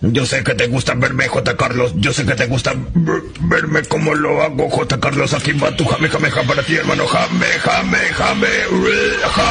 Yo sé que te gusta verme, J. Carlos. Yo sé que te gusta verme como lo hago, J. Carlos. Aquí va tu jame, jame, jame para ti, hermano. Jame, jame, jame, jame.